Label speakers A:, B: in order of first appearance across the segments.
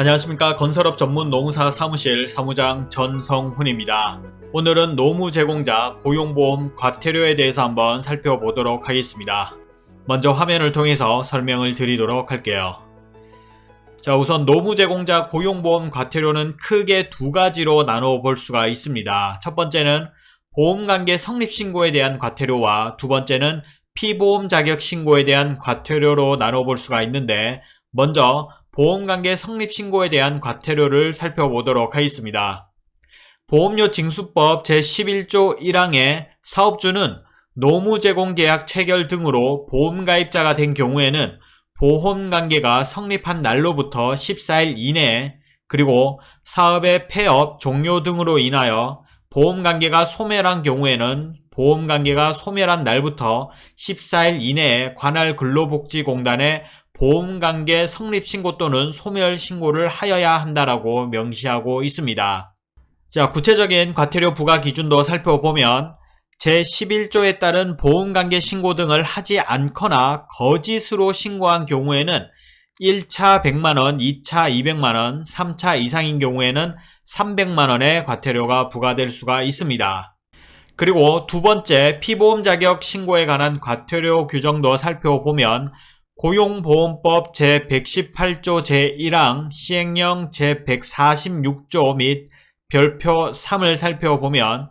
A: 안녕하십니까 건설업 전문 농사 사무실 사무장 전성훈입니다. 오늘은 노무 제공자 고용보험 과태료에 대해서 한번 살펴보도록 하겠습니다. 먼저 화면을 통해서 설명을 드리도록 할게요. 자 우선 노무 제공자 고용보험 과태료는 크게 두 가지로 나눠 볼 수가 있습니다. 첫 번째는 보험관계 성립신고에 대한 과태료와 두 번째는 피보험 자격 신고에 대한 과태료로 나눠 볼 수가 있는데 먼저 보험관계 성립신고에 대한 과태료를 살펴보도록 하겠습니다. 보험료 징수법 제11조 1항에 사업주는 노무 제공 계약 체결 등으로 보험가입자가 된 경우에는 보험관계가 성립한 날로부터 14일 이내에 그리고 사업의 폐업, 종료 등으로 인하여 보험관계가 소멸한 경우에는 보험관계가 소멸한 날부터 14일 이내에 관할 근로복지공단에 보험관계 성립신고 또는 소멸신고를 하여야 한다라고 명시하고 있습니다. 자, 구체적인 과태료 부과 기준도 살펴보면 제11조에 따른 보험관계 신고 등을 하지 않거나 거짓으로 신고한 경우에는 1차 100만원, 2차 200만원, 3차 이상인 경우에는 300만원의 과태료가 부과될 수가 있습니다. 그리고 두 번째 피보험 자격 신고에 관한 과태료 규정도 살펴보면 고용보험법 제118조 제1항 시행령 제146조 및 별표 3을 살펴보면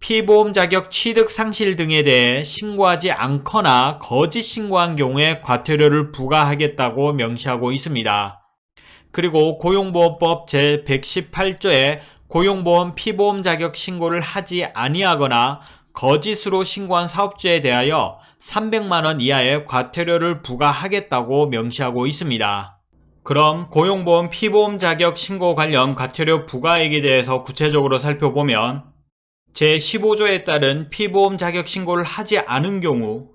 A: 피보험 자격 취득 상실 등에 대해 신고하지 않거나 거짓 신고한 경우에 과태료를 부과하겠다고 명시하고 있습니다. 그리고 고용보험법 제118조에 고용보험 피보험 자격 신고를 하지 아니하거나 거짓으로 신고한 사업주에 대하여 300만원 이하의 과태료를 부과하겠다고 명시하고 있습니다. 그럼 고용보험 피보험 자격 신고 관련 과태료 부과액에 대해서 구체적으로 살펴보면 제15조에 따른 피보험 자격 신고를 하지 않은 경우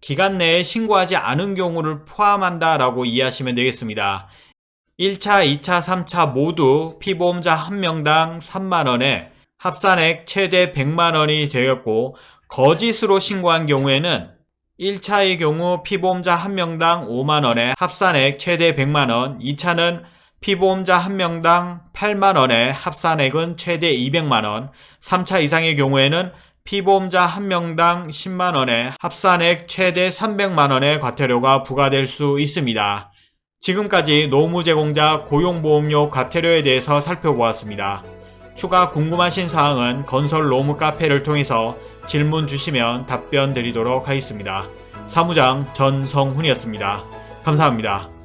A: 기간 내에 신고하지 않은 경우를 포함한다 라고 이해하시면 되겠습니다. 1차, 2차, 3차 모두 피보험자 1명당 3만원에 합산액 최대 100만원이 되었고 거짓으로 신고한 경우에는 1차의 경우 피보험자 1명당 5만원에 합산액 최대 100만원 2차는 피보험자 1명당 8만원에 합산액은 최대 200만원 3차 이상의 경우에는 피보험자 1명당 10만원에 합산액 최대 300만원의 과태료가 부과될 수 있습니다. 지금까지 노무 제공자 고용보험료 과태료에 대해서 살펴보았습니다. 추가 궁금하신 사항은 건설 노무 카페를 통해서 질문 주시면 답변 드리도록 하겠습니다. 사무장 전성훈이었습니다. 감사합니다.